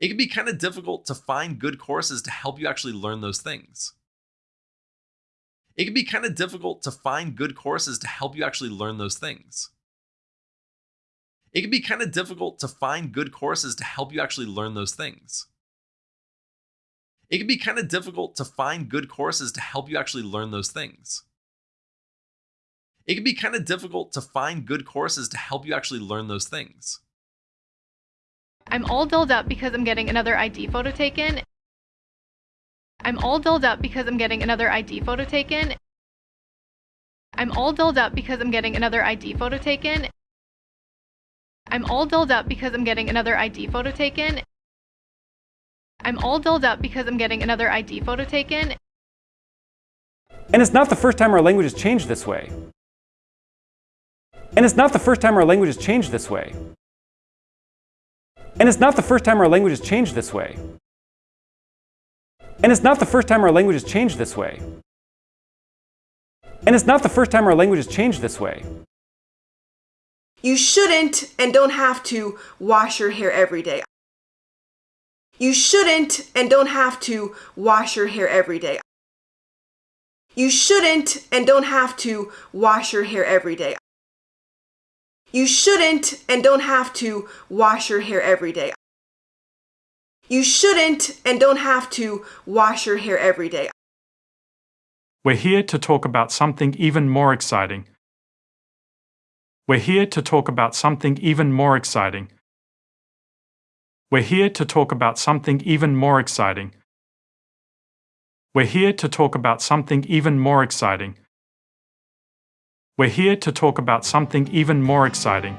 It can be kind of difficult to find good courses to help you actually learn those things. It can be kind of difficult to find good courses to help you actually learn those things. It can be kind of difficult to find good courses to help you actually learn those things. It can be kind of difficult to find good courses to help you actually learn those things. It can be kind of difficult to find good courses to help you actually learn those things. I'm all dolled up because I'm getting another ID photo taken. I'm all dolled up because I'm getting another ID photo taken. I'm all dolled up because I'm getting another ID photo taken. I'm all dolled up because I'm getting another ID photo taken. I'm all dolled up because I'm getting another ID photo taken. And it's not the first time our language has changed this way. And it's not the first time our language has changed this way. And it's not the first time our language has changed this way. And it's not the first time our language has changed this way. And it's not the first time our language has changed this way. You shouldn't and don't have to wash your hair every day. You shouldn't and don't have to wash your hair every day. You shouldn't and don't have to wash your hair every day. You shouldn't and don't have to wash your hair every day. You shouldn't and don't have to wash your hair every day. We're here to talk about something even more exciting. We're here to talk about something even more exciting. We're here to talk about something even more exciting. We're here to talk about something even more exciting. We're here to talk about something even more exciting.